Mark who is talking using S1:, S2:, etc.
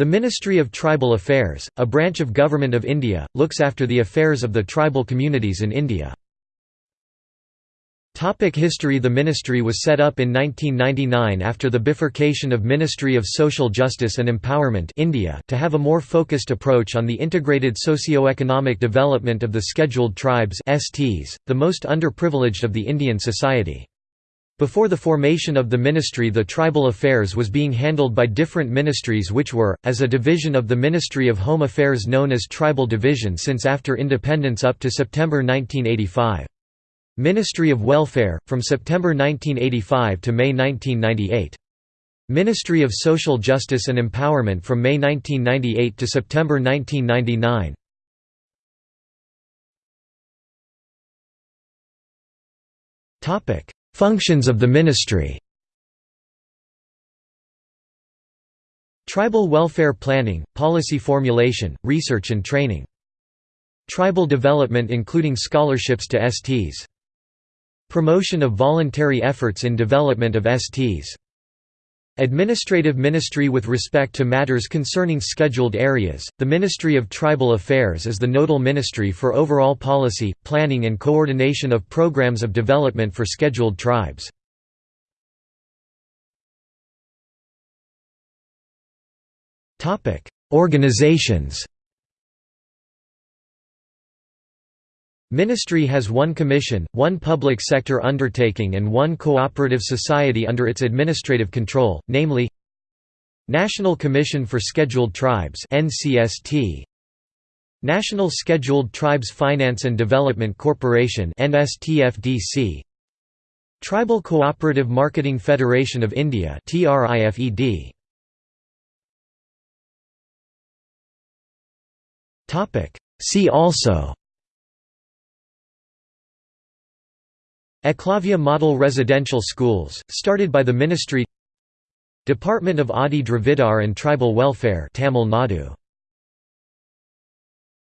S1: The Ministry of Tribal Affairs, a branch of Government of India, looks after the affairs of the tribal communities in India. Topic history The ministry was set up in 1999 after the bifurcation of Ministry of Social Justice and Empowerment India to have a more focused approach on the integrated socio-economic development of the scheduled tribes STs, the most underprivileged of the Indian society. Before the formation of the ministry the tribal affairs was being handled by different ministries which were, as a division of the Ministry of Home Affairs known as Tribal Division since after independence up to September 1985. Ministry of Welfare, from September 1985 to May 1998. Ministry of Social Justice and Empowerment from May 1998 to September 1999. Functions of the ministry Tribal welfare planning, policy formulation, research and training. Tribal development including scholarships to STs. Promotion of voluntary efforts in development of STs. Administrative Ministry with respect to matters concerning scheduled areas, the Ministry of Tribal Affairs is the nodal ministry for overall policy, planning and coordination of programs of development for scheduled tribes. Organizations Ministry has one commission, one public sector undertaking and one cooperative society under its administrative control, namely National Commission for Scheduled Tribes NCST National Scheduled Tribes Finance and Development Corporation NSTFDC Tribal Cooperative Marketing Federation of India TRIFED See also Eklavya Model Residential Schools, started by the Ministry Department of Adi Dravidar and Tribal Welfare Tamil Nadu